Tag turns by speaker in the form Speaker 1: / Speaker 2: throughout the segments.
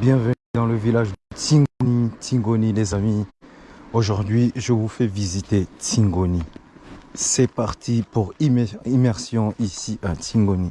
Speaker 1: Bienvenue dans le village de Tingoni, Tingoni les amis. Aujourd'hui, je vous fais visiter Tingoni. C'est parti pour immer- immersion ici à. Tingoni.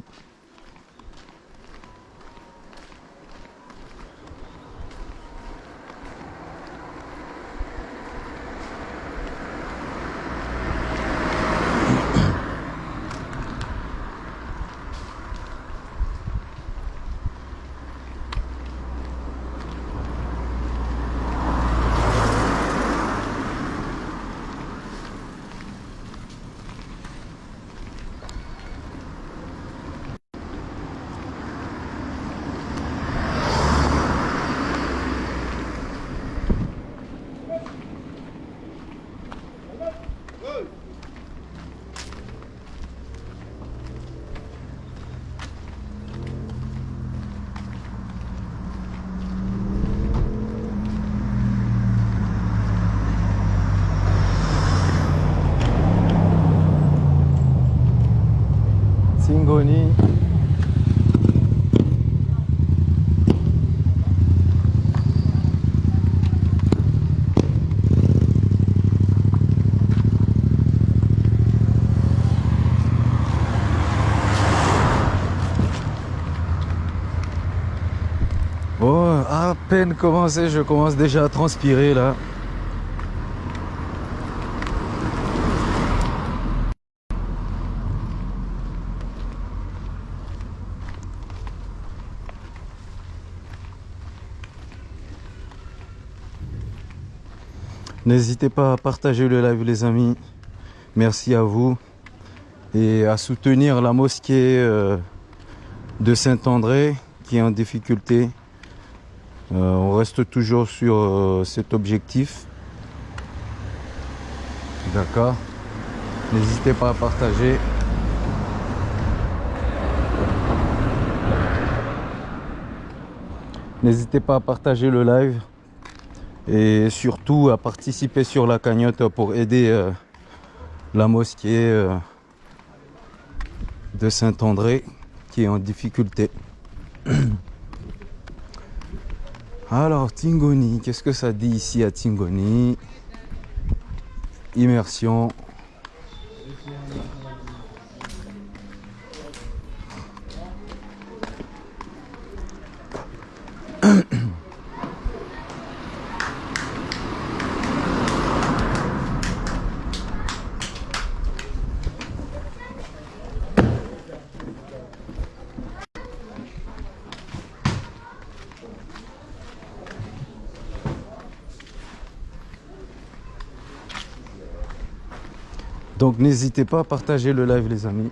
Speaker 1: Oh, à peine je commence déjà à transpirer là. N'hésitez pas à partager le live les amis. Merci à vous. Et à soutenir la mosquée euh, de Saint-André qui est en difficulté. Euh, on reste toujours sur euh, cet objectif. D'accord N'hésitez pas à partager. N'hésitez pas à partager le live et surtout à participer sur la cagnotte pour aider euh, la mosquée de Saint-André qui est en difficulté. Alors Tingoni, qu'est-ce que ça dit ici à Tingoni? Immersion. Donc n'hésitez pas à partager le live les amis.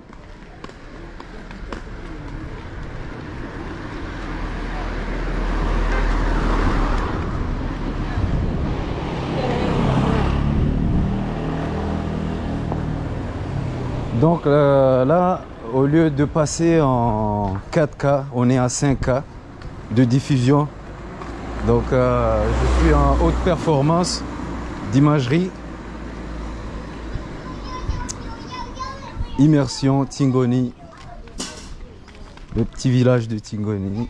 Speaker 1: Donc euh, là, au lieu de passer en 4K, on est à 5K de diffusion. Donc euh, je suis en haute performance d'imagerie. Immersion Tingoni. Le petit village de Tingoni.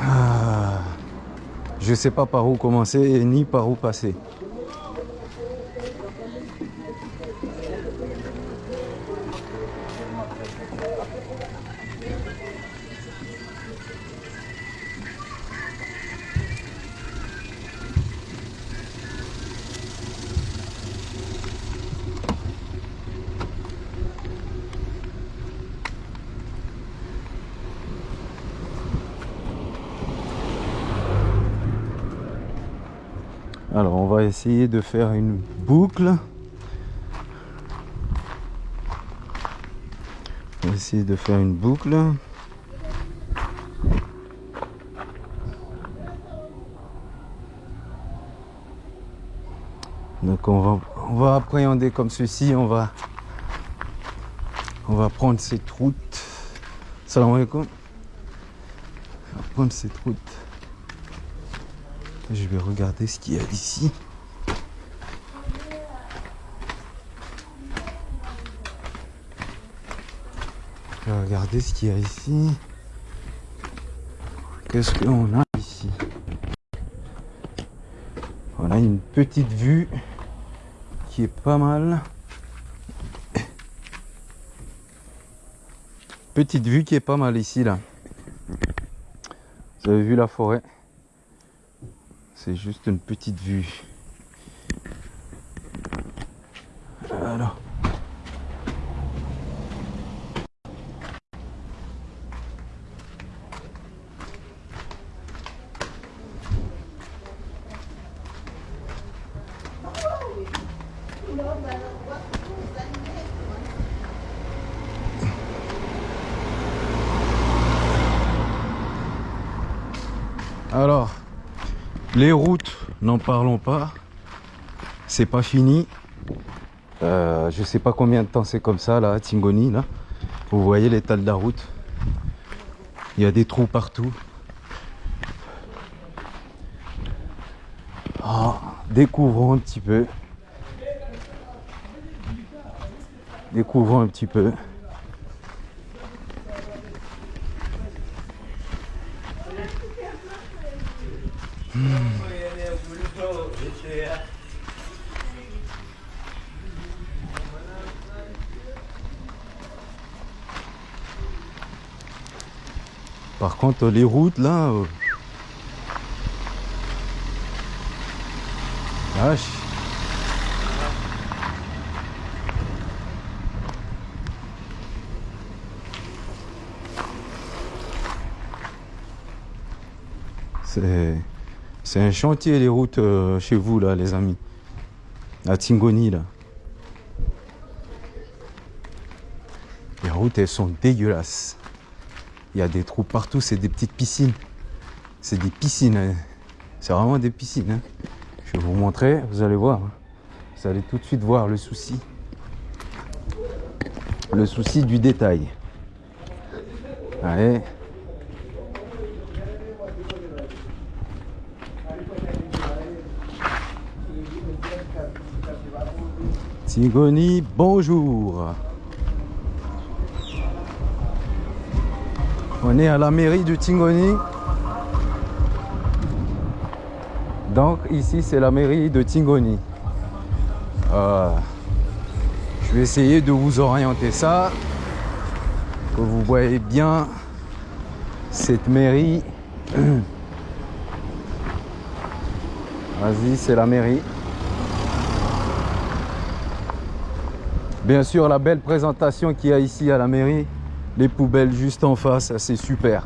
Speaker 1: Ah, je sais pas par où commencer ni par où passer. Essayer de faire une boucle. On va essayer de faire une boucle. Donc on va, on va appréhender comme ceci, on va, on va prendre cette route. Salam alaikum. On va prendre cette route. Je vais regarder ce qu'il y a ici. Regarder ce qu'il y a ici. Qu'est-ce qu'on a ici? On a une petite vue qui est pas mal. Petite vue qui est pas mal ici là. Vous avez vu la forêt? C'est juste une petite vue. Alors. Les routes, n'en parlons pas. C'est pas fini. Euh, je sais pas combien de temps c'est comme ça là à Tingoni là. Vous voyez l'état de la route. Il y a des trous partout. Ah, découvrons un petit peu. Découvrons un petit peu. Contre, les routes là. euh, c'est un chantier les routes euh, chez vous là les amis. À Tingoni là. Les routes elles sont dégueulasses. Il y a des trous partout, c'est des petites piscines. C'est des piscines. hein. C'est vraiment des piscines. hein. Je vais vous montrer, vous allez voir. hein. Vous allez tout de suite voir le souci. Le souci du détail. Allez. Tigoni, bonjour. On est à la mairie de Tingoni. Donc ici c'est la mairie de Tingoni. Euh, je vais essayer de vous orienter ça. Que vous voyez bien cette mairie. Vas-y, c'est la mairie. Bien sûr, la belle présentation qu'il y a ici à la mairie. Les poubelles juste en face, c'est super.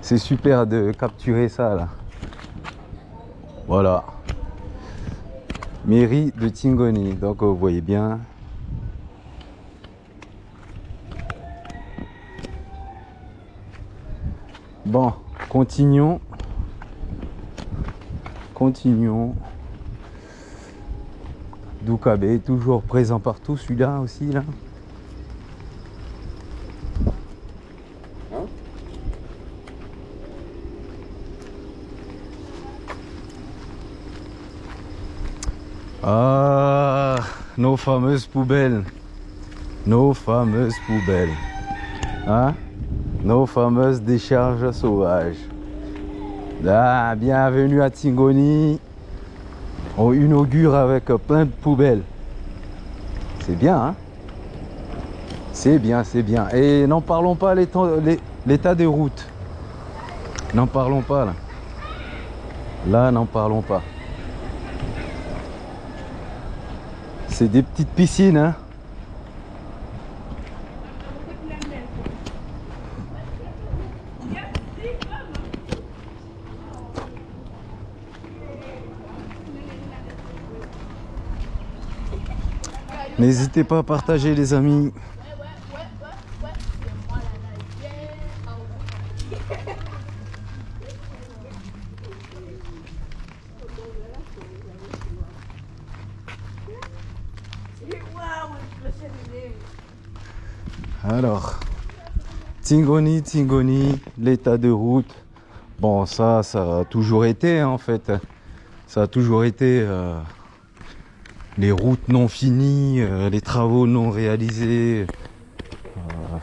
Speaker 1: C'est super de capturer ça là. Voilà. Mairie de Tingoni. Donc vous voyez bien. Bon, continuons. Continuons. Doukabe, toujours présent partout, celui-là aussi là. Ah, nos fameuses poubelles. Nos fameuses poubelles. Hein? Nos fameuses décharges sauvages. Ah, bienvenue à Tingoni. On inaugure avec plein de poubelles. C'est bien, hein? C'est bien, c'est bien. Et n'en parlons pas l'état l'é- l'état des routes. N'en parlons pas là. Là, n'en parlons pas. C'est des petites piscines, hein N'hésitez pas à partager les amis. L'état de route. Bon, ça, ça a toujours été, hein, en fait. Ça a toujours été euh, les routes non finies, euh, les travaux non réalisés. Euh,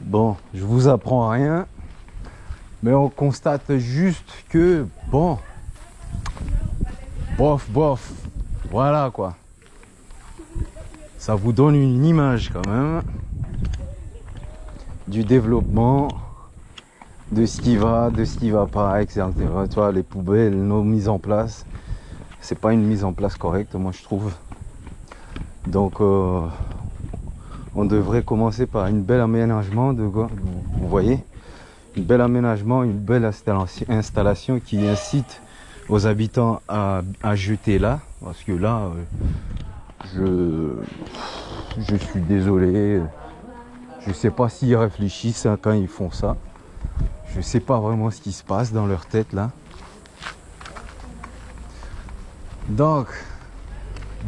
Speaker 1: bon, je vous apprends rien. Mais on constate juste que, bon, bof, bof, voilà quoi. Ça vous donne une image quand même du développement, de ce qui va, de ce qui va pas, etc. Tu vois, les poubelles, nos mises en place, c'est pas une mise en place correcte, moi je trouve. Donc, euh, on devrait commencer par une belle aménagement de, vous voyez, une belle aménagement, une belle installation qui incite aux habitants à, jeter là, parce que là, euh, je, je suis désolé, je sais pas s'ils réfléchissent hein, quand ils font ça. Je sais pas vraiment ce qui se passe dans leur tête là. Donc,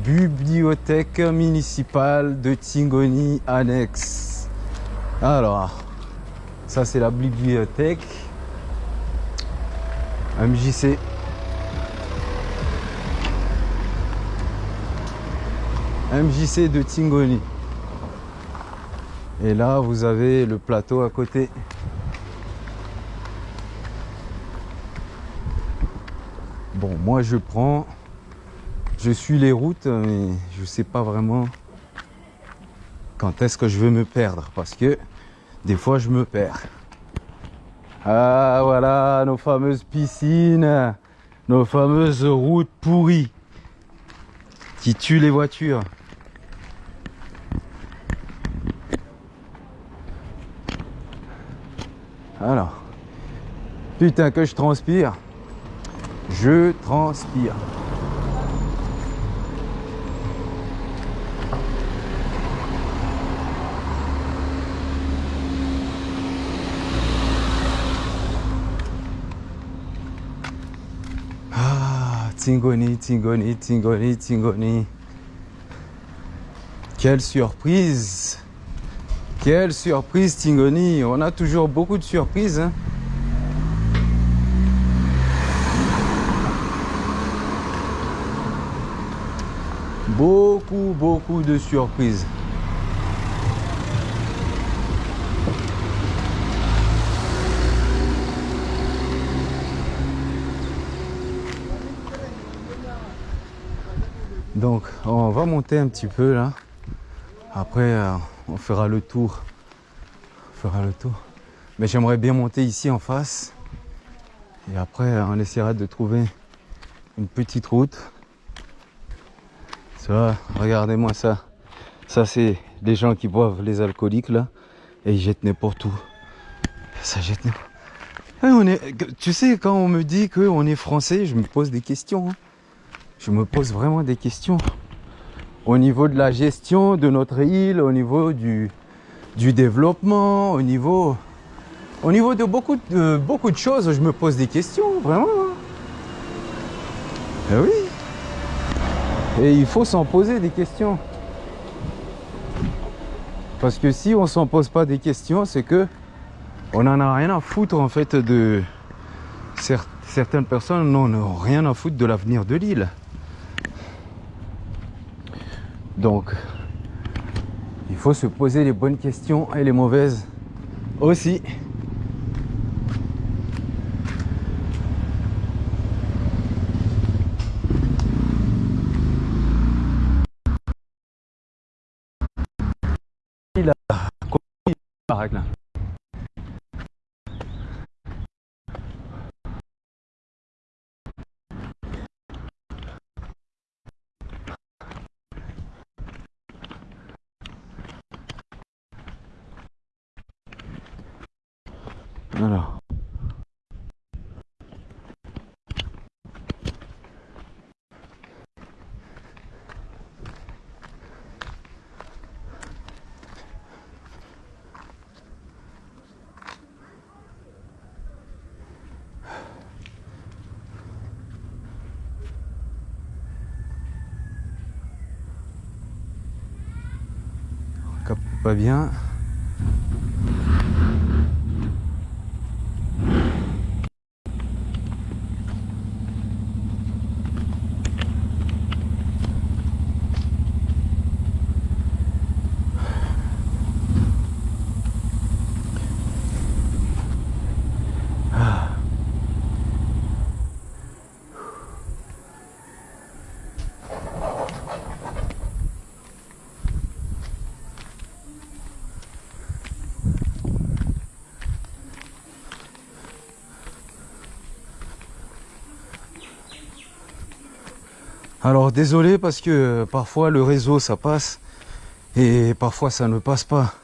Speaker 1: bibliothèque municipale de Tingoni annexe. Alors, ça c'est la bibliothèque MJC. MJC de Tingoni. Et là, vous avez le plateau à côté. Bon, moi je prends, je suis les routes, mais je sais pas vraiment quand est-ce que je veux me perdre parce que des fois je me perds. Ah voilà nos fameuses piscines, nos fameuses routes pourries qui tuent les voitures. Alors, putain que je transpire. Je transpire. Ah, Tingoni, Tingoni, Tingoni, Tingoni. Quelle surprise quelle surprise Tingoni On a toujours beaucoup de surprises. Hein. beaucoup, beaucoup de surprises. Donc on va monter un petit peu là. Après euh, on fera le tour. On fera le tour. Mais j'aimerais bien monter ici en face. Et après, on essaiera de trouver une petite route. Ça, regardez-moi ça. Ça, c'est les gens qui boivent les alcooliques là. Et ils jettent n'importe où. Ça jette n'importe on est, tu sais, quand on me dit qu'on est français, je me pose des questions. Hein. Je me pose vraiment des questions au niveau de la gestion de notre île, au niveau du, développement, au niveau, au niveau de beaucoup, de beaucoup de choses, je me pose des questions, vraiment. Hein. Eh oui. Et il faut s'en poser des questions. Parce que si on s'en pose pas des questions, c'est que on n'en a rien à foutre en fait de certaines personnes n'ont rien à foutre de l'avenir de l'île. Donc, il faut se poser les bonnes questions et les mauvaises aussi. Il a la règle. Alors. Pas bien. Alors désolé parce que parfois le réseau ça passe et parfois ça ne passe pas.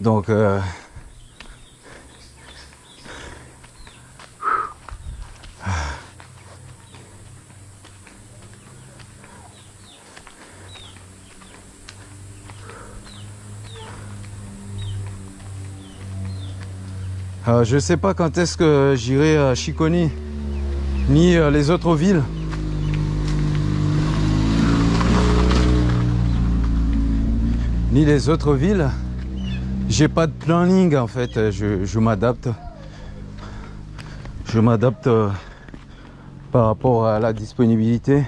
Speaker 1: Donc euh, Euh, je ne sais pas quand est-ce que j'irai à Chiconi, ni les autres villes. Ni les autres villes. J'ai pas de planning en fait, je, m'adapte. Je m'adapte euh, par rapport à la disponibilité.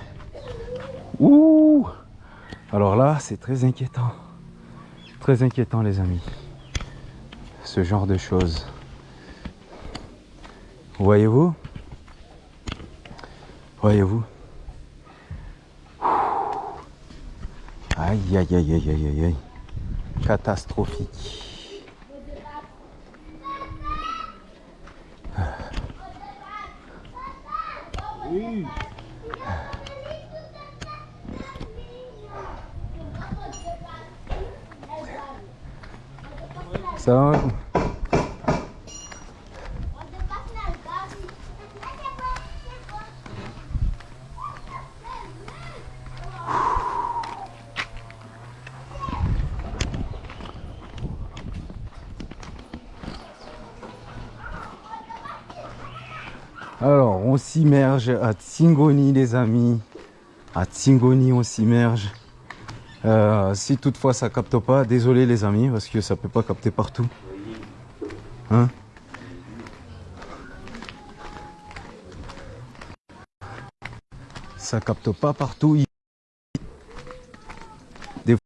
Speaker 1: Ouh Alors là, c'est très inquiétant. Très inquiétant les amis. Ce genre de choses. Voyez-vous? Voyez-vous? Aïe, aïe, aïe, aïe, aïe, aïe. Catastrophique. Ça Alors, on s'immerge à Tsingoni, les amis. À Tsingoni, on s'immerge. Euh, si toutefois ça capte pas, désolé les amis, parce que ça peut pas capter partout. Hein? Ça capte pas partout. Des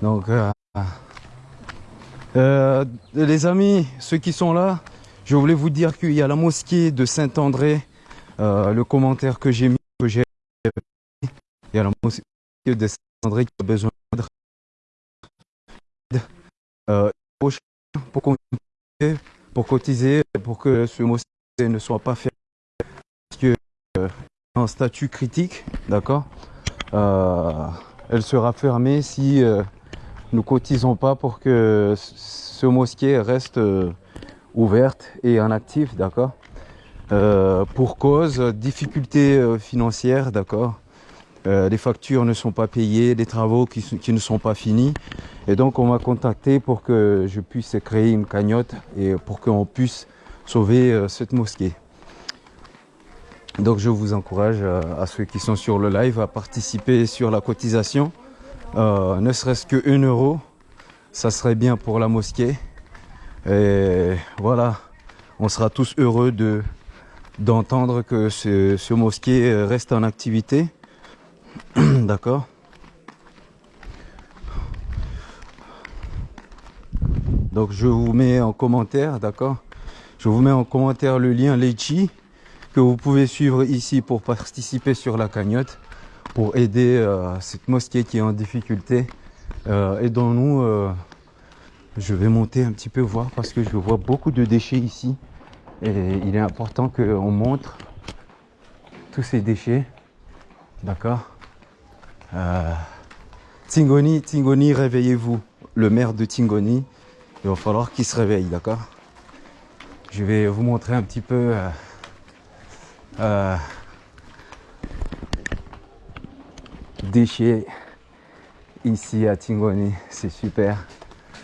Speaker 1: donc euh, euh, les amis, ceux qui sont là, je voulais vous dire qu'il y a la mosquée de Saint-André. Euh, le commentaire que j'ai mis, que j'ai il y a la mosquée de Saint-André qui a besoin d'aide euh, pour, pour cotiser, pour que ce mosquée ne soit pas fait parce que euh, en statut critique, d'accord? Elle sera fermée si nous cotisons pas pour que ce mosquée reste euh, ouverte et en actif, d'accord? Euh, Pour cause difficultés euh, financières, d'accord? Les factures ne sont pas payées, les travaux qui, ne sont pas finis. Et donc on m'a contacté pour que je puisse créer une cagnotte et pour qu'on puisse sauver cette mosquée. Donc je vous encourage à ceux qui sont sur le live à participer sur la cotisation. Euh, ne serait-ce que 1 euro, ça serait bien pour la mosquée. Et voilà, on sera tous heureux de d'entendre que ce, ce, mosquée reste en activité. D'accord Donc je vous mets en commentaire, d'accord Je vous mets en commentaire le lien Lechi que vous pouvez suivre ici pour participer sur la cagnotte pour aider euh, cette mosquée qui est en difficulté. Euh, Aidons-nous. Euh, je vais monter un petit peu voir parce que je vois beaucoup de déchets ici. Et il est important qu'on montre tous ces déchets. D'accord? Euh, Tingoni, Tingoni, réveillez-vous. Le maire de Tingoni, il va falloir qu'il se réveille, d'accord? Je vais vous montrer un petit peu euh, déchets ici à Tingoni. C'est super.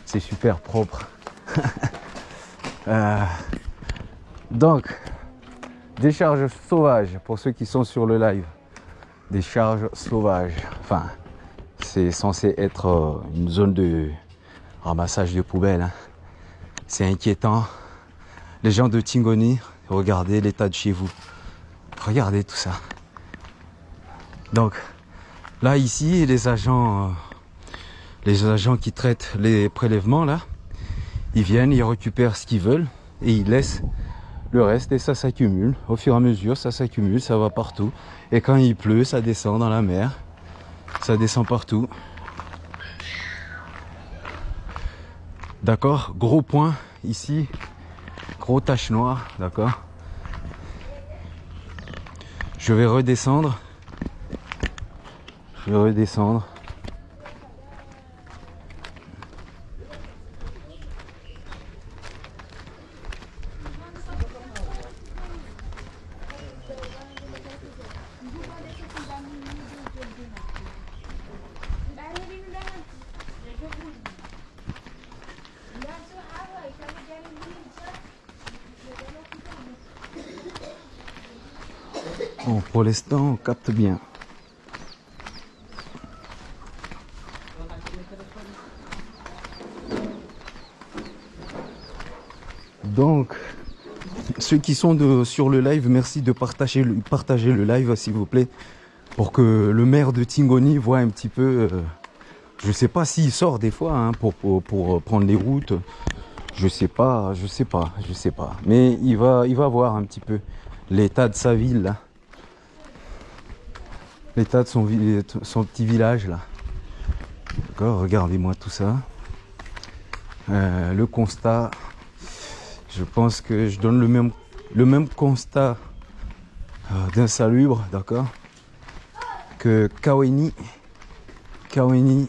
Speaker 1: C'est super propre. euh, donc, décharge sauvage pour ceux qui sont sur le live. Des charges sauvages. Enfin, c'est censé être euh, une zone de ramassage de poubelles. Hein. C'est inquiétant. Les gens de Tingoni, regardez l'état de chez vous. Regardez tout ça. Donc, Là, ici, les agents, euh, les agents qui traitent les prélèvements, là, ils viennent, ils récupèrent ce qu'ils veulent et ils laissent le reste et ça s'accumule. Au fur et à mesure, ça s'accumule, ça va partout. Et quand il pleut, ça descend dans la mer. Ça descend partout. D'accord? Gros point ici. Gros tache noire, d'accord? Je vais redescendre. Je vais redescendre. Bon, pour l'instant, on capte bien. Donc, ceux qui sont de, sur le live, merci de partager le, partager le live, s'il vous plaît, pour que le maire de Tingoni voit un petit peu. euh, je sais pas s'il sort des fois hein, pour, pour prendre les routes. Je sais pas, je sais pas, je sais pas. Mais il va, il va voir un petit peu l'état de sa ville. L'état de son, son petit village là. D'accord, regardez-moi tout ça. Euh, le constat, je pense que je donne le même, le même constat euh, d'insalubre, d'accord, que Kaweni. Kaweni.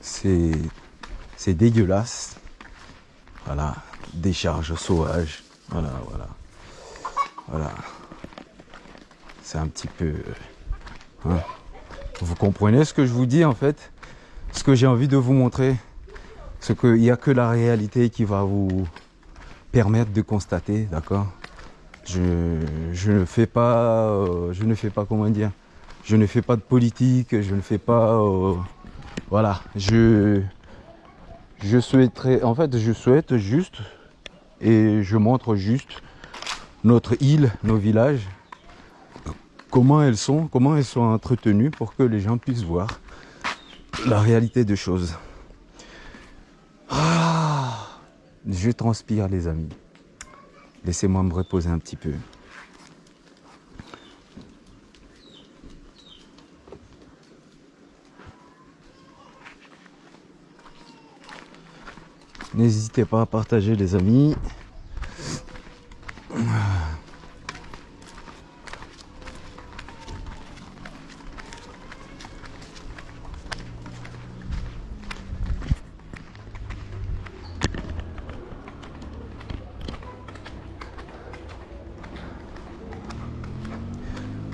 Speaker 1: C'est, c'est dégueulasse. Voilà, décharge sauvage. Voilà, voilà. Voilà. C'est un petit peu. hein. Vous comprenez ce que je vous dis en fait? Ce que j'ai envie de vous montrer, c'est qu'il n'y a que la réalité qui va vous permettre de constater, d'accord? Je, je ne fais pas, euh, je ne fais pas comment dire, je ne fais pas de politique, je ne fais pas, euh, voilà, je, je souhaiterais, en fait, je souhaite juste et je montre juste notre île, nos villages, comment elles sont, comment elles sont entretenues pour que les gens puissent voir la réalité des choses. Ah, je transpire les amis. Laissez-moi me reposer un petit peu. N'hésitez pas à partager les amis.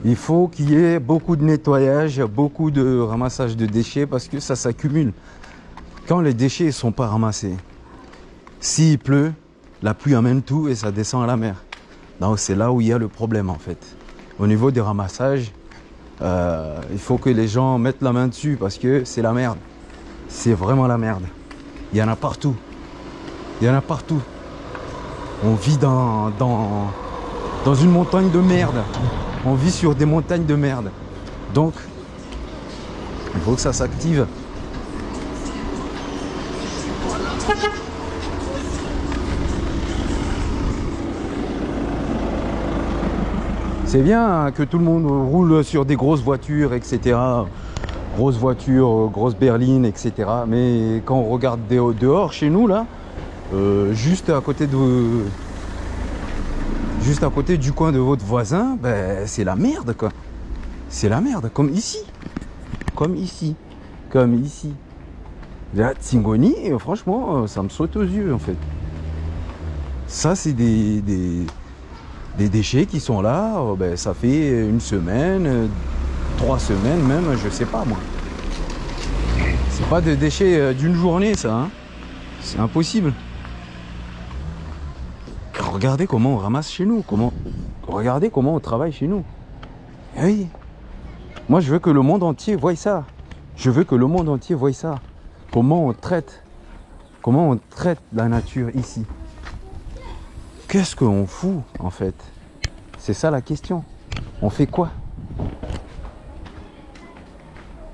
Speaker 1: Il faut qu'il y ait beaucoup de nettoyage, beaucoup de ramassage de déchets parce que ça s'accumule. Quand les déchets ne sont pas ramassés, s'il pleut, la pluie amène tout et ça descend à la mer. Donc c'est là où il y a le problème en fait. Au niveau des ramassages, euh, il faut que les gens mettent la main dessus parce que c'est la merde. C'est vraiment la merde. Il y en a partout. Il y en a partout. On vit dans, dans, dans une montagne de merde. On vit sur des montagnes de merde. Donc, il faut que ça s'active. C'est bien que tout le monde roule sur des grosses voitures, etc. Grosses voitures, grosses berlines, etc. Mais quand on regarde dehors dehors, chez nous, là, euh, juste à côté de, juste à côté du coin de votre voisin, ben, c'est la merde quoi. C'est la merde, comme ici. Comme ici. Comme ici. Là, Tsingoni, euh, franchement, euh, ça me saute aux yeux en fait. Ça, c'est des, déchets qui sont là, euh, ben, ça fait une semaine, trois semaines même, je sais pas moi. C'est pas des déchets d'une journée ça, hein. C'est impossible. Regardez comment on ramasse chez nous, comment, regardez comment on travaille chez nous. Eh oui, moi je veux que le monde entier voie ça. Je veux que le monde entier voie ça. Comment on traite, comment on traite la nature ici. Qu'est-ce qu'on fout en fait? C'est ça la question. On fait quoi?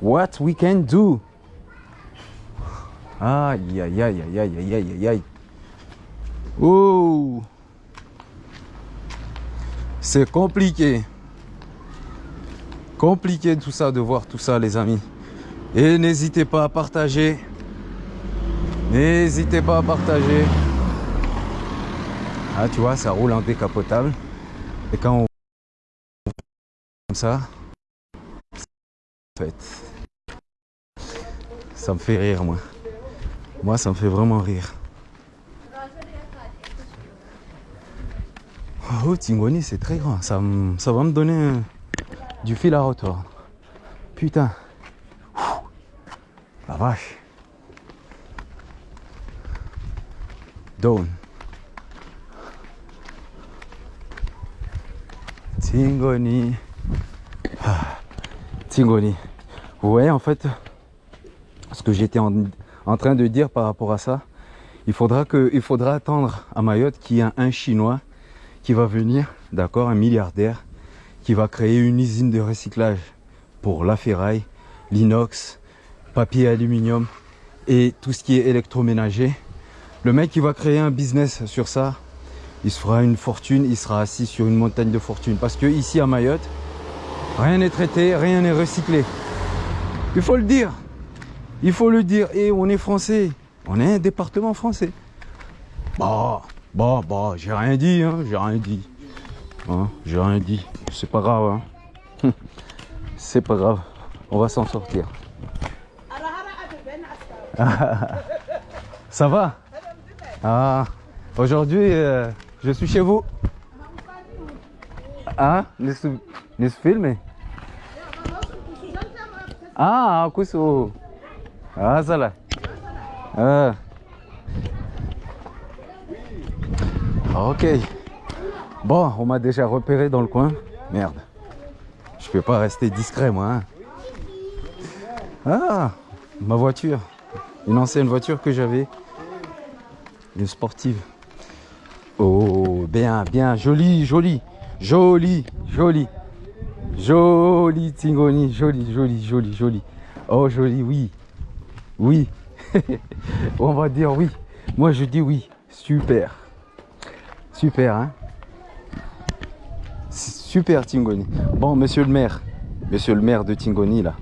Speaker 1: What we can do Aïe aïe aïe aïe aïe aïe aïe aïe Oh c'est compliqué. Compliqué tout ça de voir tout ça les amis. Et n'hésitez pas à partager. N'hésitez pas à partager. Ah, tu vois, ça roule en décapotable. Et quand on comme ça, en fait, ça me fait rire, moi. Moi, ça me fait vraiment rire. Oh, Tingoni, c'est très grand. Ça, ça va me donner du fil à retordre. Putain. La vache. Down. Tingoni. Ah. Tingoni. Vous voyez en fait ce que j'étais en, en, train de dire par rapport à ça. Il faudra, que, il faudra attendre à Mayotte qu'il y ait un Chinois qui va venir, d'accord, un milliardaire, qui va créer une usine de recyclage pour la ferraille, l'inox, papier aluminium et tout ce qui est électroménager. Le mec qui va créer un business sur ça, il se fera une fortune, il sera assis sur une montagne de fortune. Parce que ici à Mayotte, rien n'est traité, rien n'est recyclé. Il faut le dire. Il faut le dire. Et on est français. On est un département français. Bah, bah, bah, j'ai rien dit, hein, j'ai rien dit. Hein, j'ai rien dit. C'est pas grave, hein. C'est pas grave. On va s'en sortir. Ça va? Ah, aujourd'hui, euh, je suis chez vous. Ah, les filmer Ah, aku su. Ah, ça là. Ah. Ok. Bon, on m'a déjà repéré dans le coin. Merde. Je peux pas rester discret, moi. Hein. Ah, ma voiture. Une ancienne voiture que j'avais. Une sportive. Oh, bien, bien. Joli, joli. Joli, joli. Joli Tingoni. Joli, joli, joli, joli. Oh, joli, oui. Oui. on va dire oui. Moi, je dis oui. Super. Super, hein Super Tingoni. Bon, monsieur le maire, monsieur le maire de Tingoni, là,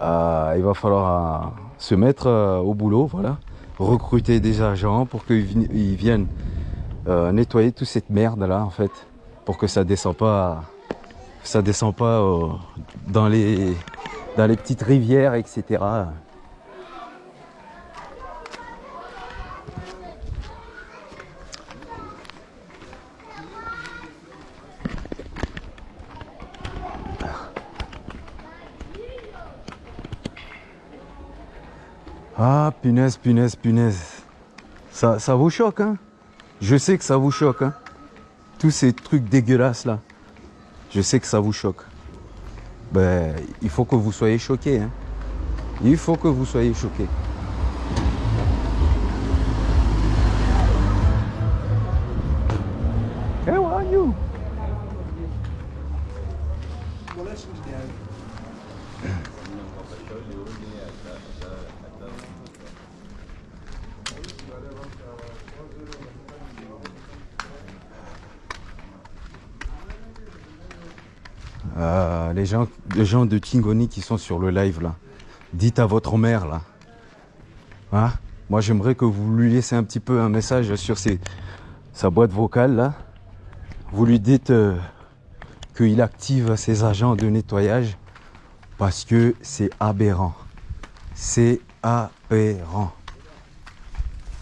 Speaker 1: euh, il va falloir euh, se mettre euh, au boulot, voilà. Recruter des agents pour qu'ils viennent nettoyer toute cette merde là, en fait. Pour que ça descend pas, ça descend pas dans, les, dans les petites rivières, etc. Ah, punaise, punaise, punaise. Ça, vous choque, hein? Je sais que ça vous choque, hein Tous ces trucs dégueulasses, là. Je sais que ça vous choque. Ben, il faut que vous soyez choqués, hein Il faut que vous soyez choqués. Les, gens, de Tingoni qui sont sur le live là, dites à votre mère là. Hein? Moi j'aimerais que vous lui laissiez un petit peu un message sur ses, sa boîte vocale là. Vous lui dites euh, qu'il active ses agents de nettoyage parce que c'est aberrant. C'est aberrant.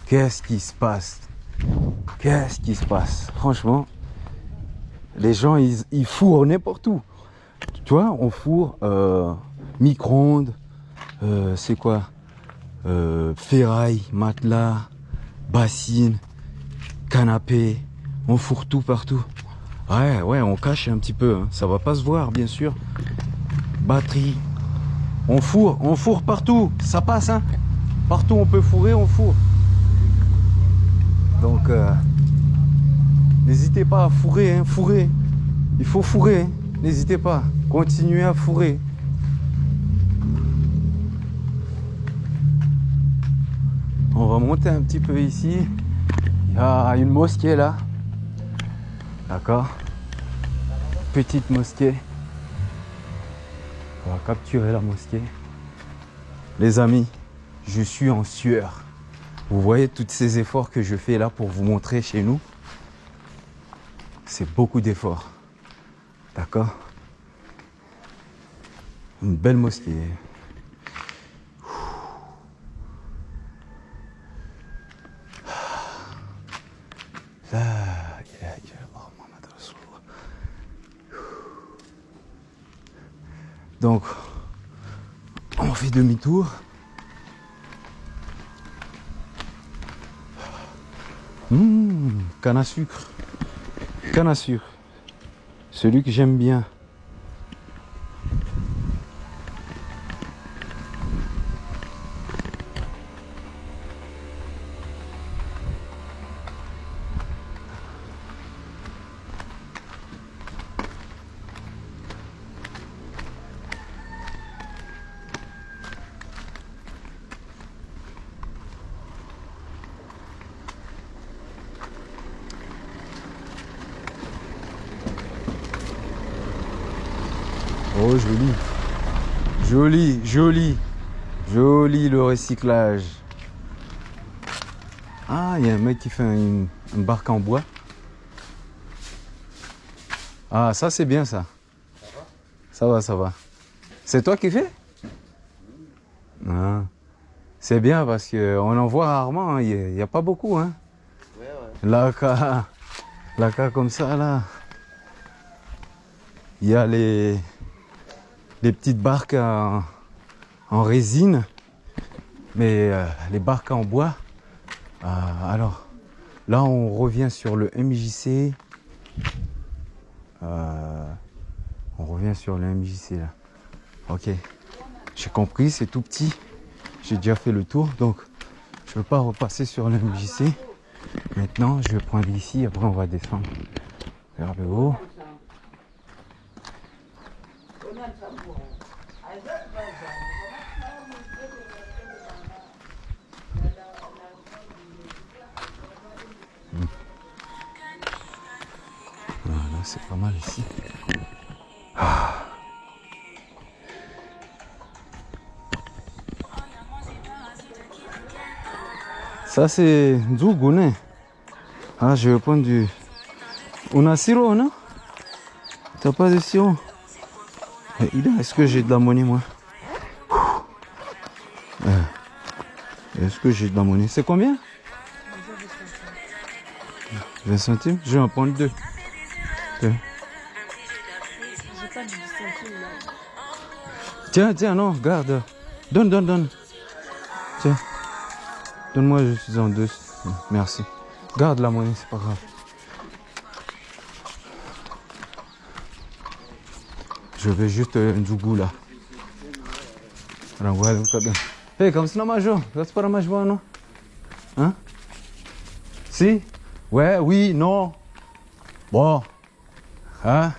Speaker 1: Qu'est-ce qui se passe? Qu'est-ce qui se passe? Franchement, les gens, ils, ils n'importe où. Tu vois, on fourre euh, micro-ondes, euh, c'est quoi? Euh, Ferraille, matelas, bassine, canapé, on fourre tout partout. Ouais, ouais, on cache un petit peu, hein. ça va pas se voir, bien sûr. Batterie, on fourre, on fourre partout, ça passe, hein Partout on peut fourrer, on fourre. Donc, n'hésitez pas à fourrer, hein, fourrer. Il faut fourrer, hein. n'hésitez pas. Continuez à fourrer. On va monter un petit peu ici. Il y a une mosquée là. D'accord Petite mosquée. On va capturer la mosquée. Les amis, je suis en sueur. Vous voyez tous ces efforts que je fais là pour vous montrer chez nous? C'est beaucoup d'efforts. D'accord? Une belle mosquée. Donc, on fait demi-tour. Hum, canne à sucre. Canne à sucre. Celui que j'aime bien. Oh, joli. Joli, joli. Le recyclage. Ah, il y a un mec qui fait une, barque en bois. Ah, ça c'est bien ça. Ça va, ça va. C'est toi qui fais? Ah. C'est bien parce qu'on en voit rarement, hein. il n'y a, pas beaucoup. Hein. Là, cas, là, cas comme ça, là. Il y a les, les petites barques en résine, mais euh, les barques en bois. euh, alors, là, on revient sur le MJC. Euh, on revient sur le MJC là. Ok, j'ai compris, c'est tout petit. J'ai déjà fait le tour, donc je ne veux pas repasser sur le MJC. Maintenant, je vais prendre ici, après on va descendre vers le haut. C'est pas mal ici. Ah. Ça c'est Nzugu, né? Ah, je vais prendre du... On a sirop, non? T'as pas de sirop? Eh, Est-ce que j'ai de la monnaie, moi? Eh, Est-ce que j'ai de la monnaie? C'est combien? 20 centimes? Je vais en prendre deux.
Speaker 2: Pas.
Speaker 1: Tiens, tiens, non, garde. Donne, donne, donne. Tiens. Donne-moi, je suis en deux. Merci. Garde la monnaie, c'est pas grave. Je vais juste euh, un zougou là. Hey, kamu sina majo? That's para majo non? Hein? Si? Ouais, oui, non. Bon. Hein?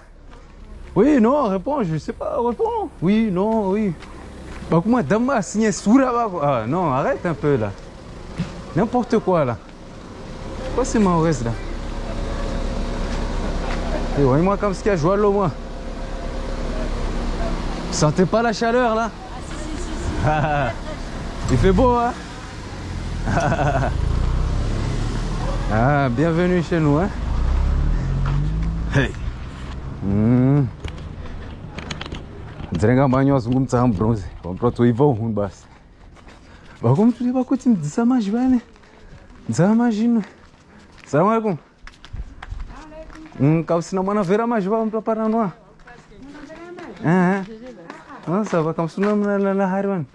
Speaker 1: Oui, non, réponds, je sais pas, réponds. Oui, non, oui. Bah, comment Dama signé Soura Ah, non, arrête un peu là. N'importe quoi là. Quoi c'est Maurès là? Et voyez-moi comme ce qu'il y a, je vois l'eau moi. Vous sentez pas la chaleur là? Il fait beau hein? Ah, bienvenue chez nous hein? Hey Hum. mm. dzinenge mbanyi wazungu bronze vamuratoivha uhunu basi vakomutuli vakuti mdzisa mazhivane dzava mazhino salamu alaikum para mwana vhera mazhiva vamupaparanwa nosa vakamusuna munalala hari vanhu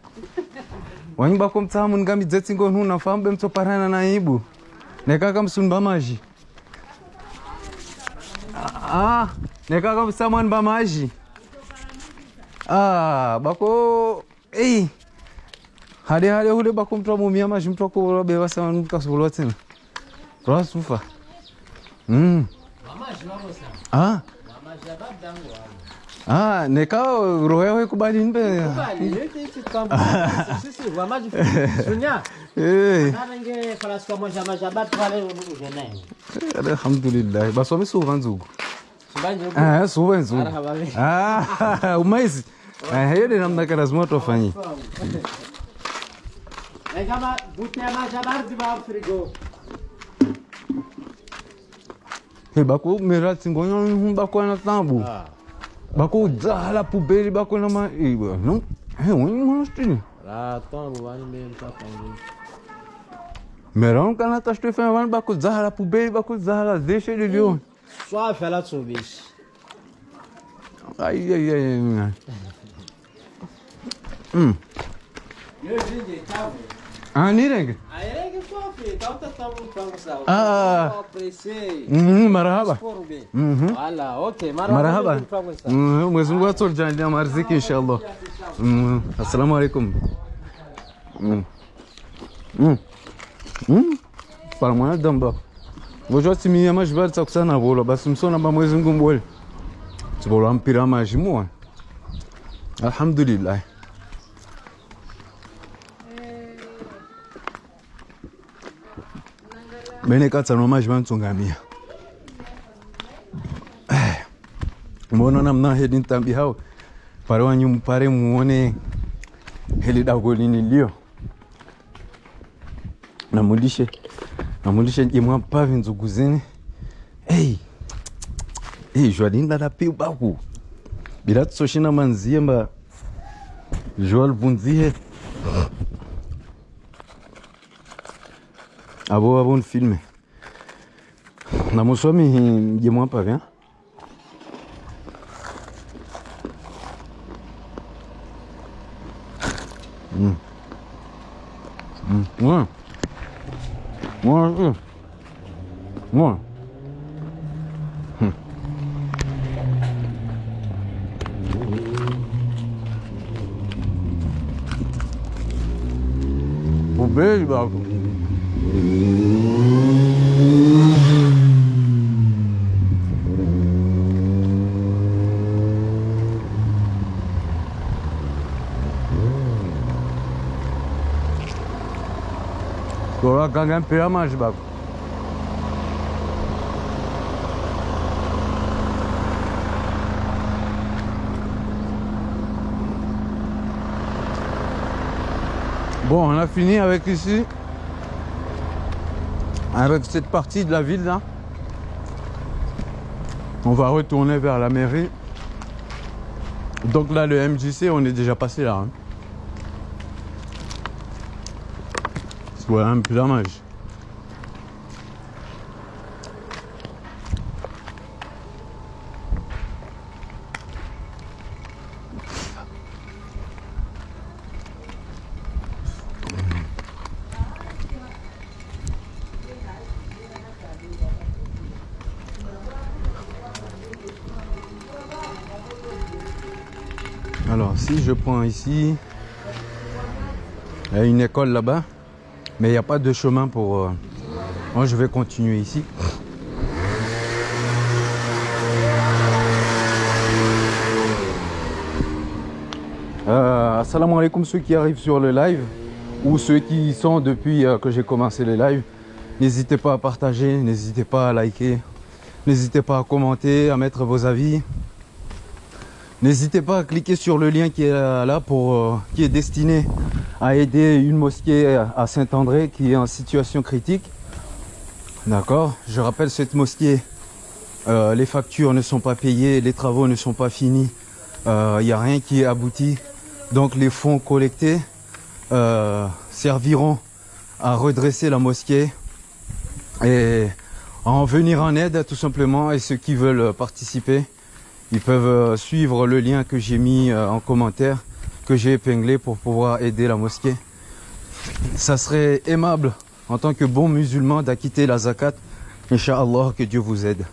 Speaker 1: wanyubako mutsaha muningamidze tsingo nhuna fambe para naibu nekakamusunba mazhi ah, ah. nekakavusamwani pamazhi ah bako ei hade hade hule bako mtu amumia mazhi mtu akulobe vasamani kasukulowa tsena rwasufa mm. ah. ah nekao roho yawe kubali nbe alhamdulillahi baswamisuva nzuku Ah, suben, suben. Ah, umaizi. Ah, hiyo ni namna kana smart wafanyi.
Speaker 3: Kama butea maisha baridi ba frigo.
Speaker 1: He bako merati ngonyo hum bako na
Speaker 3: tambu.
Speaker 1: Bako zala pubeli bako na ma iba. Não, he um monstro.
Speaker 3: Ah, tambu vai
Speaker 1: mesmo tá falando. Merão canata estou fazendo bako zala pubeli bako zala deixa ele
Speaker 3: de onde.
Speaker 1: Só a fela subis. Ay
Speaker 3: ay ay. Hmm.
Speaker 1: Ah, ni
Speaker 3: rengi? Ay rengi sofi, tavta tabu tabu savu.
Speaker 1: Ah.
Speaker 3: Hmm, merhaba. Hmm.
Speaker 1: Valla,
Speaker 3: okey. Merhaba. Hmm,
Speaker 1: mezun var sor canlı amarzik inşallah. Hmm. Assalamu alaikum. Hmm. Hmm. Hmm. Parmağına dön bak. ngochoti miya mazvibadza kusanavola basi musonamba mwezi ngumbole tivolwa mpira wamazhimuwa alhamdulillahi mene katsanwa mazhi vantsungamiya mbonona mna hedi ntambi hao? Pare wanyu mpare muone heli dako linilio namulishe namulisha jemwa nzugu zini hey. hey, jwa lindala piu baku bila tusoshina manzie mba jwa lvunzihe abo abo nfilme namuswami jemwa mpavi ha? Mm. Mm. Mm. Mano. Mano. um beijo, Balco. Ganhar pela mais, bago. Bon, on a fini avec ici, avec cette partie de la ville là. On va retourner vers la mairie. Donc là, le MJC, on est déjà passé là. hein. Voilà un dommage. Alors, si je prends ici, il y a une école là-bas, mais il n'y a pas de chemin pour... euh, Moi, je vais continuer ici. Euh, assalamu alaikum ceux qui arrivent sur le live ou ceux qui y sont depuis euh, que j'ai commencé le live. N'hésitez pas à partager, n'hésitez pas à liker, n'hésitez pas à commenter, à mettre vos avis. N'hésitez pas à cliquer sur le lien qui est là pour euh, qui est destiné à aider une mosquée à Saint-André qui est en situation critique. D'accord Je rappelle cette mosquée, euh, les factures ne sont pas payées, les travaux ne sont pas finis, il n'y a rien qui est abouti. Donc les fonds collectés euh, serviront à redresser la mosquée et à en venir en aide tout simplement. Et ceux qui veulent participer, ils peuvent euh, suivre le lien que j'ai mis euh, en commentaire, que j'ai épinglé pour pouvoir aider la mosquée. Ça serait aimable en tant que bon musulman d'acquitter la zakat. Inch'Allah, que Dieu vous aide.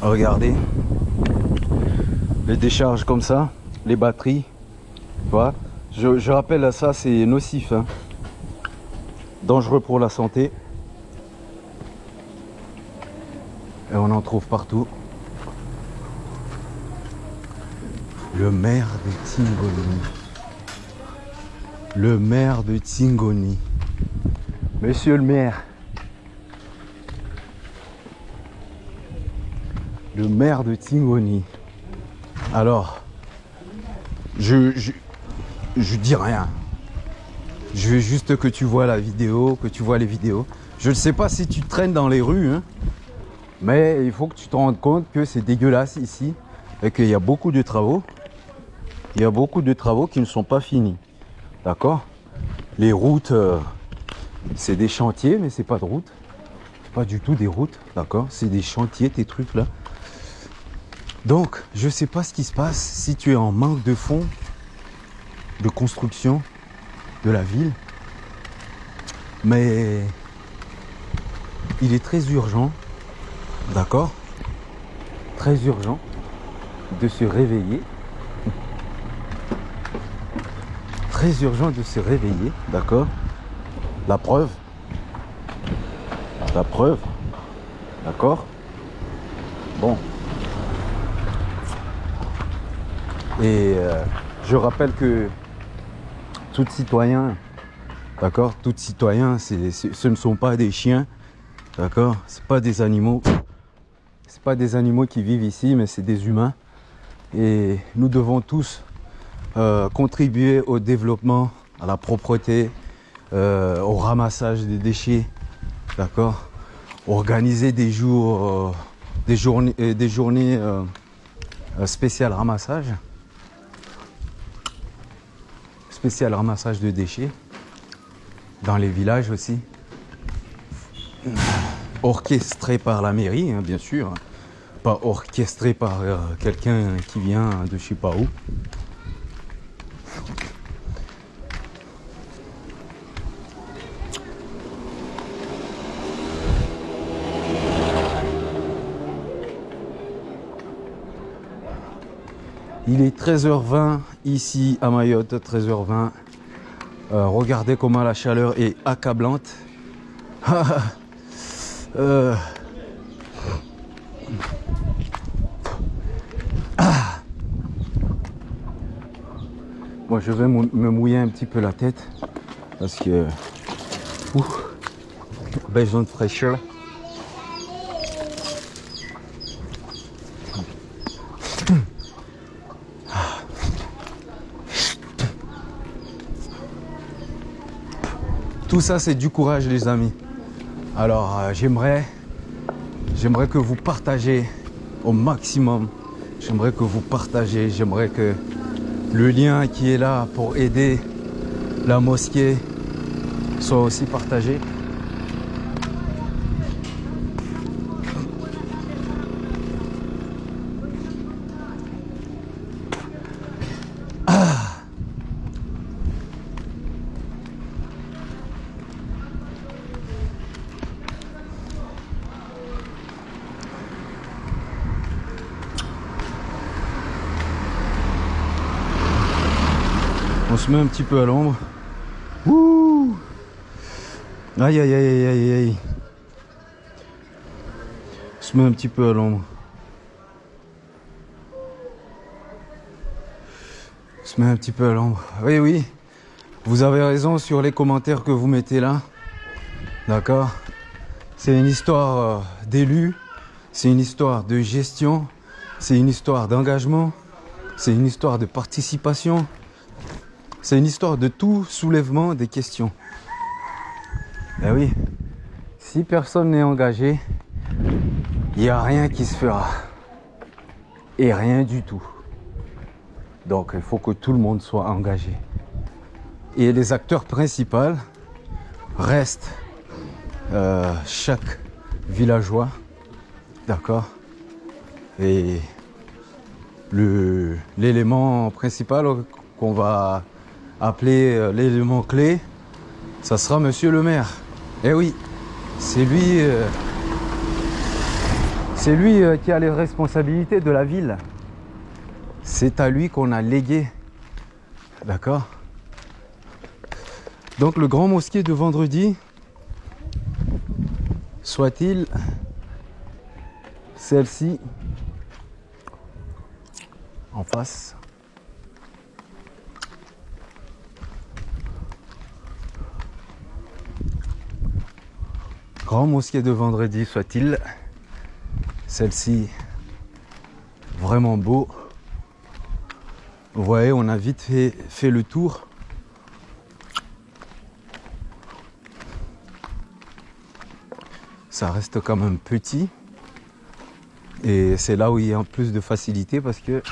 Speaker 1: Regardez les décharges comme ça, les batteries. Tu je, je rappelle, ça c'est nocif, hein. dangereux pour la santé. Et on en trouve partout. Le maire de Tsingoni. Le maire de Tsingoni. Monsieur le maire. Le maire de Tsingoni. Alors, je je dis rien. Je veux juste que tu vois la vidéo, que tu vois les vidéos. Je ne sais pas si tu traînes dans les rues, hein, mais il faut que tu te rendes compte que c'est dégueulasse ici et qu'il y a beaucoup de travaux. Il y a beaucoup de travaux qui ne sont pas finis. D'accord? Les routes, euh, c'est des chantiers, mais c'est pas de route. Pas du tout des routes, d'accord? C'est des chantiers, tes trucs là. Donc, je sais pas ce qui se passe si tu es en manque de fonds de construction de la ville. Mais il est très urgent, d'accord Très urgent de se réveiller. Très urgent de se réveiller, d'accord La preuve. La preuve. D'accord Bon. Et euh, je rappelle que tout citoyen, d'accord? Tout citoyen, ce ne sont pas des chiens, d'accord? C'est pas des animaux. C'est pas des animaux qui vivent ici, mais c'est des humains. Et nous devons tous euh, contribuer au développement, à la propreté, euh, au ramassage des déchets, d'accord? Organiser des jours, euh, des journées, des journées spéciales ramassage, spécial ramassage de déchets dans les villages aussi, orchestré par la mairie, hein, bien sûr, pas orchestré par euh, quelqu'un qui vient de je sais pas où. Il est 13h20 ici à Mayotte, 13h20. Euh, regardez comment la chaleur est accablante. Euh, ah. Moi, je vais me mouiller un petit peu la tête parce que Ouh, besoin de fraîcheur. Tout ça, c'est du courage, les amis. Alors, euh, j'aimerais, j'aimerais que vous partagez au maximum. J'aimerais que vous partagez. J'aimerais que le lien qui est là pour aider la mosquée soit aussi partagé. Se un petit peu à l'ombre. Ouh Aïe aïe aïe aïe aïe se met un petit peu à l'ombre. Se met un petit peu à l'ombre. Oui oui. Vous avez raison sur les commentaires que vous mettez là. D'accord C'est une histoire euh, d'élus. C'est une histoire de gestion. C'est une histoire d'engagement. C'est une histoire de participation. C'est une histoire de tout soulèvement des questions. Ben oui, si personne n'est engagé, il n'y a rien qui se fera. Et rien du tout. Donc il faut que tout le monde soit engagé. Et les acteurs principaux restent euh, chaque villageois. D'accord? Et l'élément principal qu'on va appeler euh, l'élément clé, ça sera monsieur le maire. Eh oui, c'est lui, euh, c'est lui euh, qui a les responsabilités de la ville. C'est à lui qu'on a légué. D'accord Donc le grand mosquée de vendredi, soit-il celle-ci en face. Grand mosquée de vendredi soit-il, celle-ci vraiment beau. Vous voyez, on a vite fait, fait le tour. Ça reste quand même petit. Et c'est là où il y a plus de facilité parce que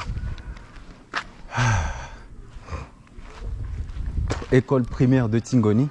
Speaker 1: école primaire de Tingoni.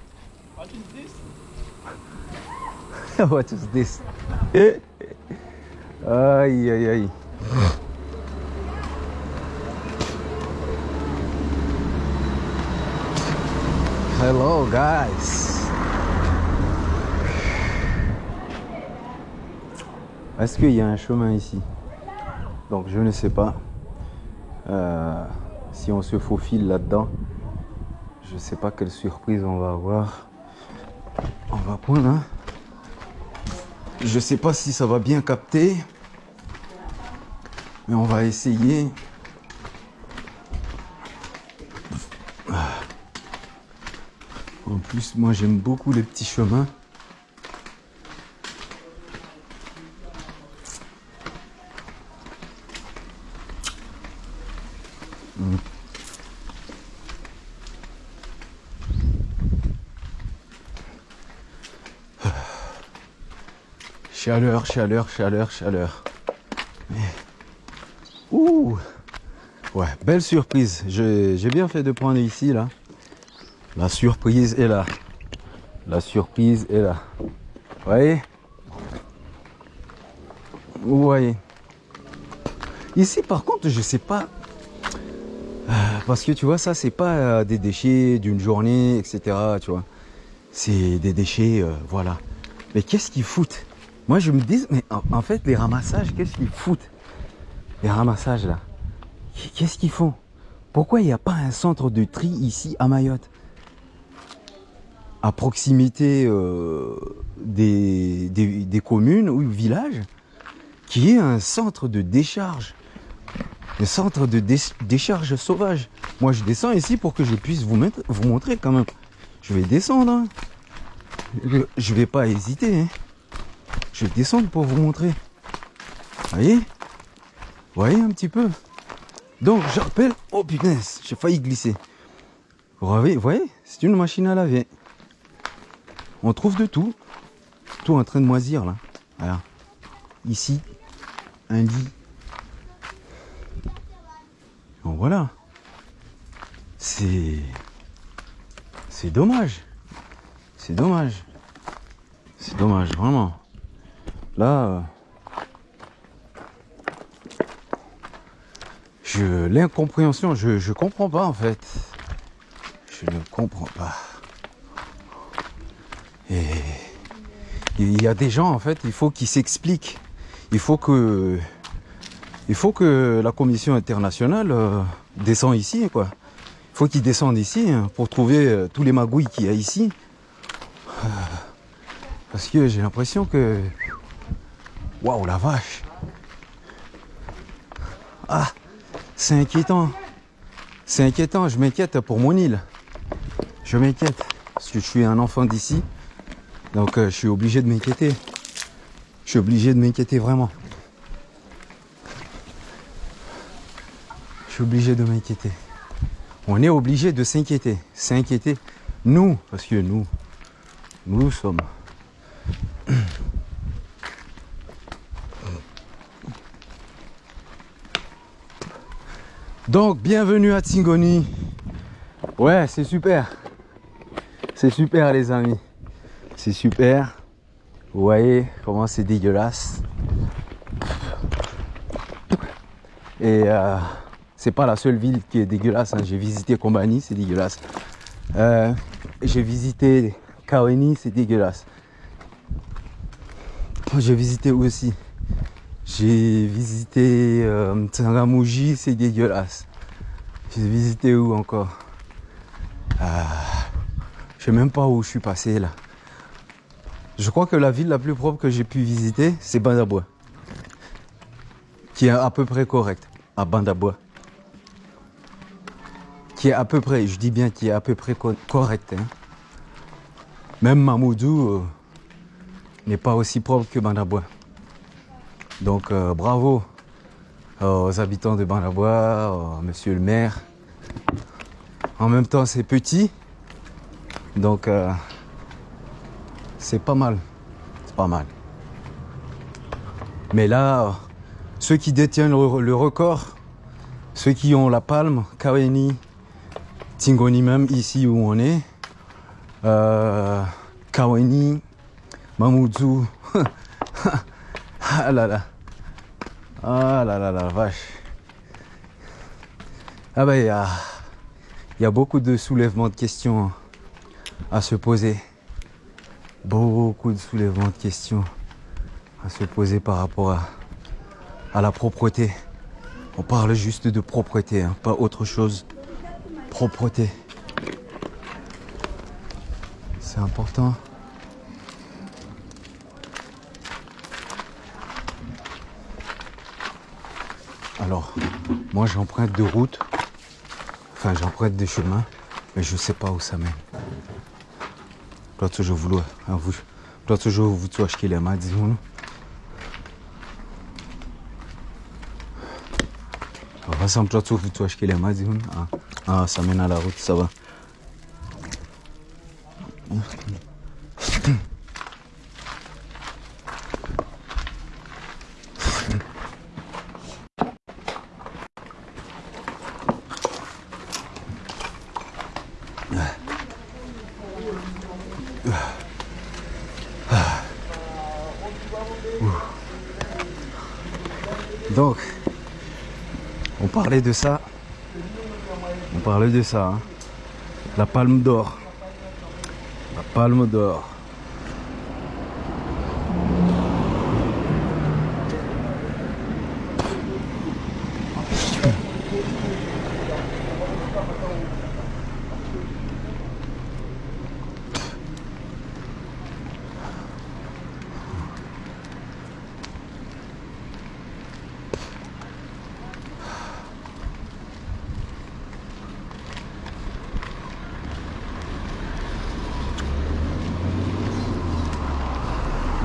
Speaker 1: what
Speaker 3: is this?
Speaker 1: aïe aïe aïe. Hello guys. Est-ce qu'il y a un chemin ici? Donc je ne sais pas. Euh, si on se faufile là-dedans, je ne sais pas quelle surprise on va avoir. On va prendre hein? Je sais pas si ça va bien capter. Mais on va essayer. En plus, moi j'aime beaucoup les petits chemins. Chaleur, chaleur, chaleur, chaleur. Ouh Ouais, belle surprise. J'ai bien fait de prendre ici, là. La surprise est là. La surprise est là. Vous voyez? Vous voyez Ici, par contre, je sais pas. Euh, Parce que tu vois, ça, c'est pas euh, des déchets d'une journée, etc. Tu vois C'est des déchets, euh, voilà. Mais qu'est-ce qu'ils foutent? Moi, je me dis, mais en, fait, les ramassages, qu'est-ce qu'ils foutent? Les ramassages, là. Qu'est-ce qu'ils font? Pourquoi il n'y a pas un centre de tri ici à Mayotte? À proximité euh, des, des- communes ou villages? Qui est un centre de décharge. Un centre de dé- décharge sauvage. Moi je descends ici pour que je puisse vous, vous montrer quand même. Je vais descendre hein. Je- Je vais pas hésiter hein. Je descendre pour vous montrer Voyez? Voyez un petit peu? Donc j'appelle, oh punaise, j'ai failli glisser. Vous voyez, voyez, c'est une machine à laver. On trouve de tout. Tout en train de moisir là. Voilà. Ici, un lit. Voilà. C'est. C'est dommage. C'est dommage. C'est dommage, vraiment. Là. Je l'incompréhension, je je comprends pas en fait. Je ne comprends pas. Et il y a des gens en fait, il faut qu'ils s'expliquent. Il faut que il faut que la commission internationale euh, descende ici quoi. Il faut qu'ils descendent ici hein, pour trouver euh, tous les magouilles qu'il y a ici. Euh, Parce que j'ai l'impression que waouh la vache. Ah c'est inquiétant. C'est inquiétant, je m'inquiète pour mon île. Je m'inquiète. Parce que je suis un enfant d'ici. Donc euh, je suis obligé de m'inquiéter. Je suis obligé de m'inquiéter vraiment. Je suis obligé de m'inquiéter. On est obligé de s'inquiéter. S'inquiéter. Nous, parce que nous, nous sommes. Donc, bienvenue à Tingoni. Ouais, c'est super. C'est super, les amis. C'est super. Vous voyez comment c'est dégueulasse. Et euh, c'est pas la seule ville qui est dégueulasse. hein. J'ai visité Kombani, c'est dégueulasse. Euh, J'ai visité Kaweni, c'est dégueulasse. J'ai visité aussi J'ai visité euh, Tsangamouji, c'est dégueulasse. J'ai visité où encore? Ah, Je sais même pas où je suis passé là. Je crois que la ville la plus propre que j'ai pu visiter, c'est Bandabois. Qui est à peu près correct. À Bandabois. Qui est à peu près, je dis bien qui est à peu près co- correct. hein. Même Mamoudou euh, n'est pas aussi propre que Bandabois. Donc euh, bravo aux habitants de Bandabois, euh, monsieur le maire. En même temps, c'est petit. Donc euh, c'est pas mal. C'est pas mal. Mais là, ceux qui détiennent le, le record, ceux qui ont la palme, Kaweni, Tingoni même, ici où on est, euh, Kaweni, Mamoudzou, ah là là, ah là là la vache. Ah ben il y a, beaucoup de soulèvements de questions à se poser. Beaucoup de soulèvements de questions à se poser par rapport à, à la propreté. On parle juste de propreté, hein, pas autre chose. Propreté. C'est important. Alors, moi j'emprunte deux routes. Enfin, j'emprunte des chemins, mais je sais pas où ça mène. Toujours vouloir, hein, vous, doit toujours vous acheter les mains, disons-nous. On va s'en vous acheter les mains, disons-nous. Ah, ah, ça mène à la route, ça va. Donc, on de ça. On parlait de ça. hein. La palme d'or. La palme d'or.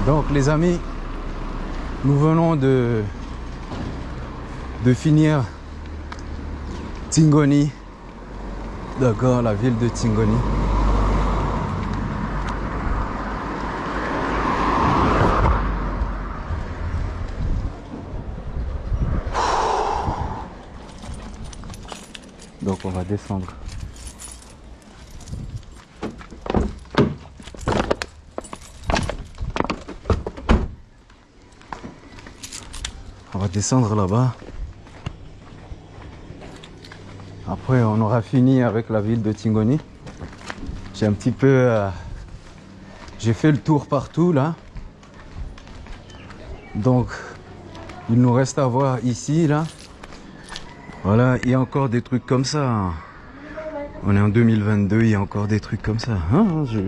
Speaker 1: Donc amis, nous venons de, de finir Tingoni. D'accord, la ville de Tingoni. Donc on va descendre. On va descendre là-bas. Après, on aura fini avec la ville de Tingoni. J'ai un petit peu... euh, J'ai fait le tour partout là. Donc, il nous reste à voir ici, là. Voilà, il y a encore des trucs comme ça. hein. On est en 2022, il y a encore des trucs comme ça. hein, je...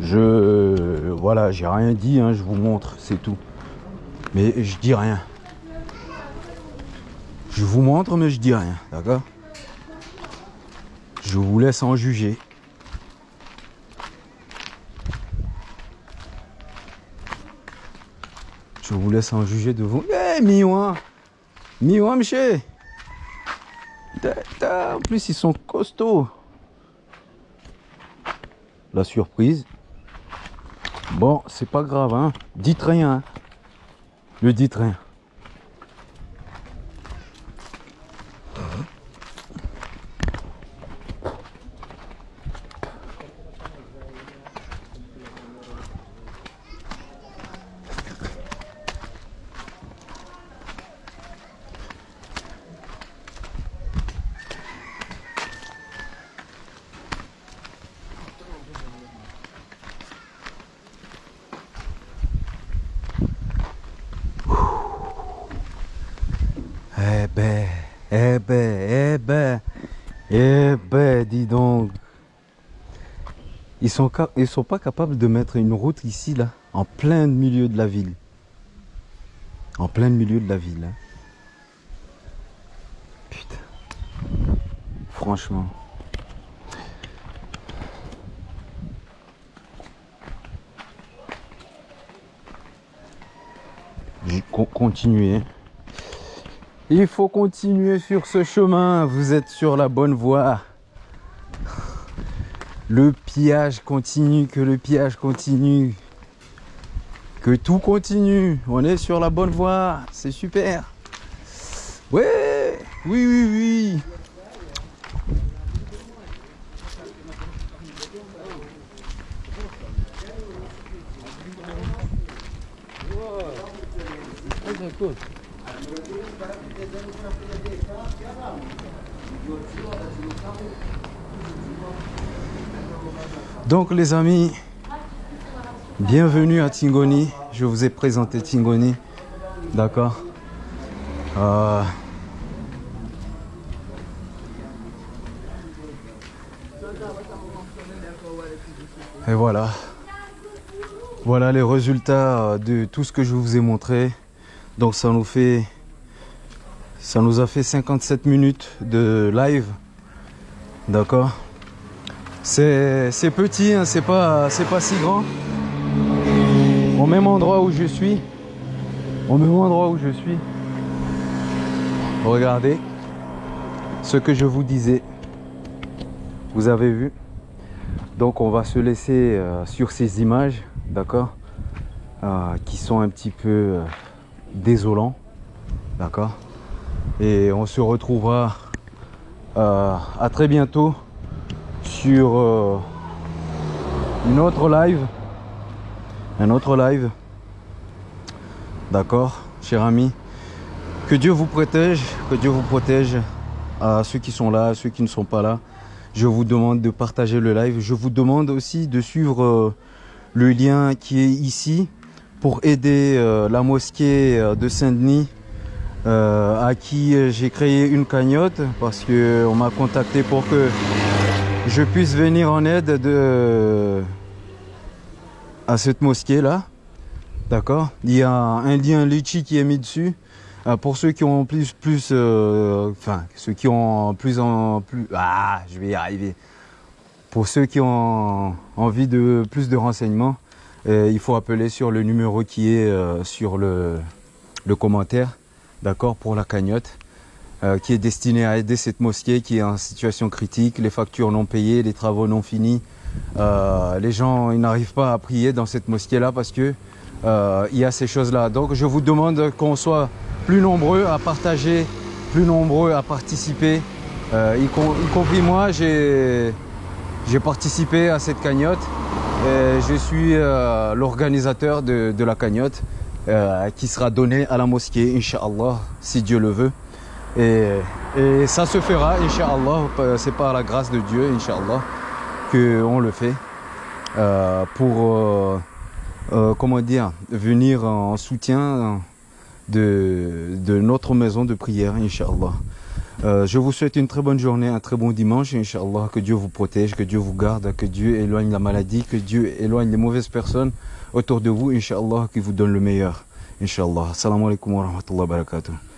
Speaker 1: Je... Voilà, j'ai rien dit, hein, je vous montre, c'est tout. Mais je dis rien. Je vous montre, mais je dis rien, d'accord? Je vous laisse en juger. Je vous laisse en juger de vous. Eh, Miwa Miwa, monsieur En plus, ils sont costauds. La surprise. Bon, c'est pas grave, hein. Dites rien. hein. Ne dites rien. ben, eh ben, eh ben, eh ben, dis donc. Ils sont, ils sont pas capables de mettre une route ici, là, en plein milieu de la ville. En plein milieu de la ville. hein. Putain. Franchement. Je- con- Continuez. Il faut continuer sur ce chemin. Vous êtes sur la bonne voie. Le pillage continue, que le pillage continue. Que tout continue. On est sur la bonne voie. C'est super. Ouais. Oui, oui, oui. Donc les amis, bienvenue à Tingoni. Je vous ai présenté Tingoni. D'accord? Euh, Et voilà. Voilà les résultats euh, de tout ce que je vous ai montré. Donc ça nous fait ça nous a fait 57 minutes de live. D'accord? C'est petit, hein, c'est pas, si grand. Au même endroit où je suis. Au même endroit où je suis. Regardez ce que je vous disais. Vous avez vu? Donc on va se laisser euh, sur ces images, d'accord? Euh, Qui sont un petit peu euh, désolants, d'accord? Et on se retrouvera à très bientôt sur euh, une autre live. Un autre live. D'accord, cher ami. Que Dieu vous protège, que Dieu vous protège à ceux qui sont là, à ceux qui ne sont pas là. Je vous demande de partager le live. Je vous demande aussi de suivre euh, le lien qui est ici pour aider euh, la mosquée de Saint-Denis à qui j'ai créé une cagnotte parce que on m'a contacté pour que je puisse venir en aide de à cette mosquée là. D'accord? Il y a un lien Litchi qui est mis dessus. Euh, pour ceux qui ont plus plus euh, ceux qui ont plus en plus ah je vais y arriver. Pour ceux qui ont envie de plus de renseignements, euh, il faut appeler sur le numéro qui est sur le, le commentaire, d'accord, pour la cagnotte, euh, qui est destiné à aider cette mosquée qui est en situation critique, les factures non payées, les travaux non finis. Euh, les gens ils n'arrivent pas à prier dans cette mosquée-là parce que euh, il y a ces choses-là. Donc je vous demande qu'on soit plus nombreux à partager, plus nombreux à participer, euh, y, com- y compris moi, j'ai participé à cette cagnotte. Et je suis l'organisateur de, de la cagnotte qui sera donnée à la mosquée, Inch'Allah, si Dieu le veut. Et, ça se fera, Inch'Allah, c'est par la grâce de Dieu, Inch'Allah, qu'on le fait euh, pour, euh, euh, comment dire, venir en soutien de, notre maison de prière, Inch'Allah. Je vous souhaite une très bonne journée, un très bon dimanche, Inch'Allah, que Dieu vous protège, que Dieu vous garde, que Dieu éloigne la maladie, que Dieu éloigne les mauvaises personnes autour de vous, Inch'Allah, qui vous donne le meilleur, Inch'Allah. Assalamu alaikum wa rahmatullahi wa barakatuh.